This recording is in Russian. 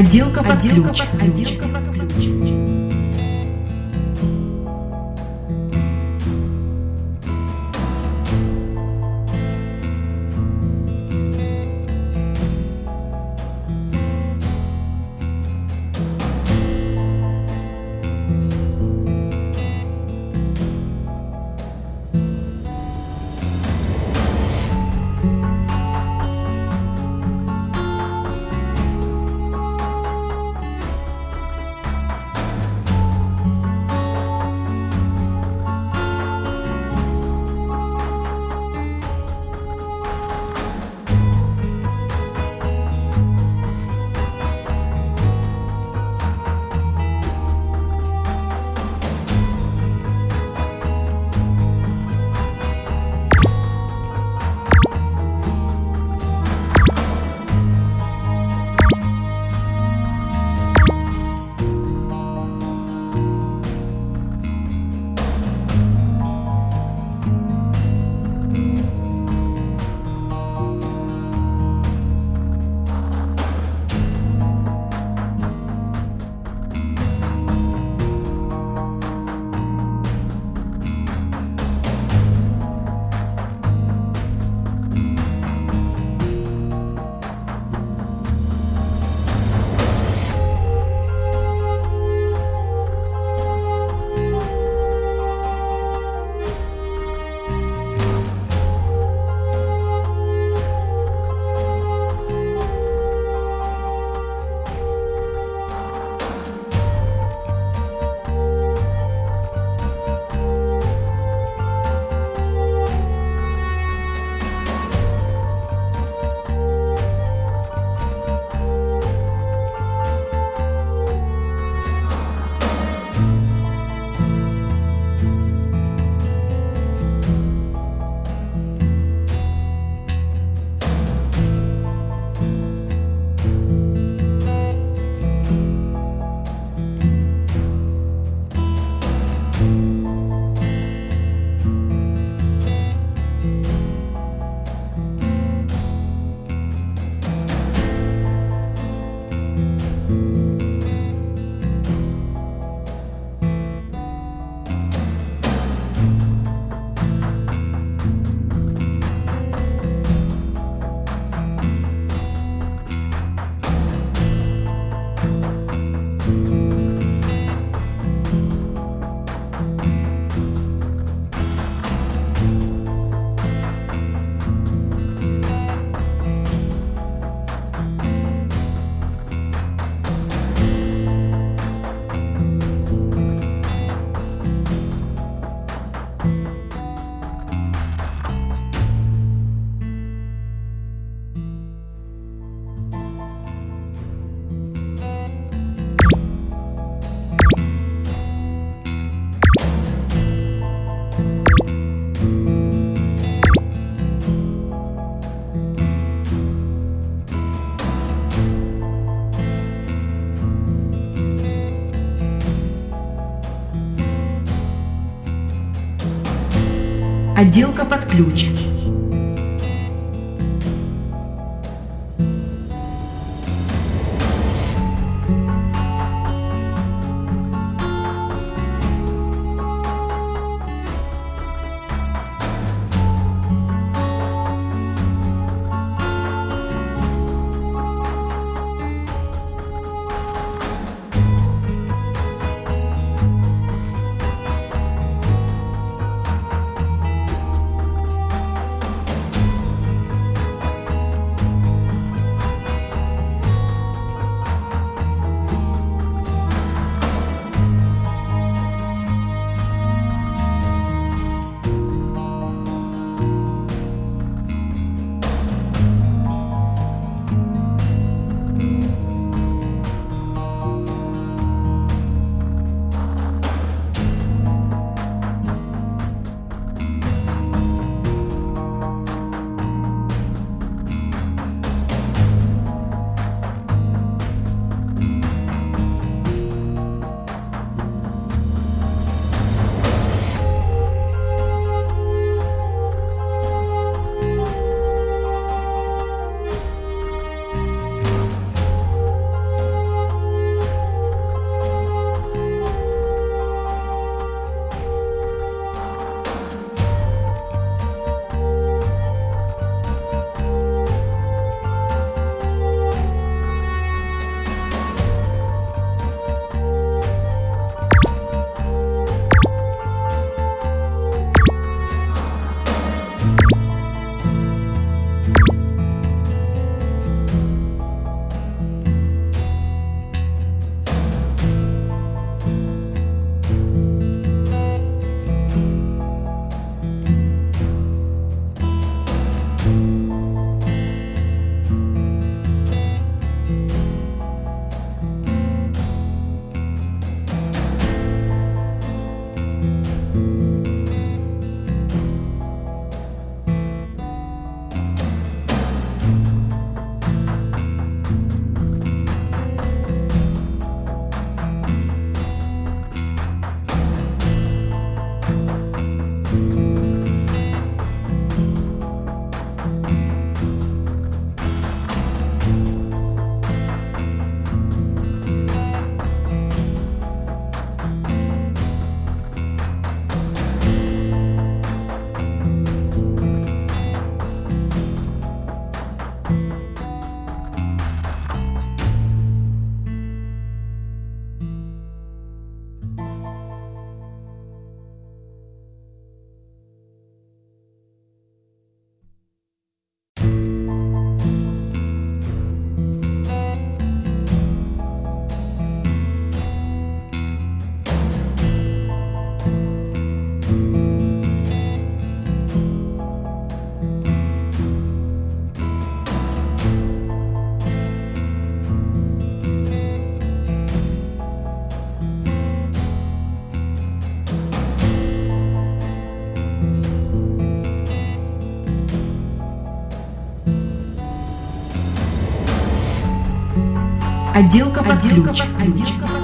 Отделка под ключ. Отделка под ключ. Отделка под ключ. Отделка под ключ. Отделка под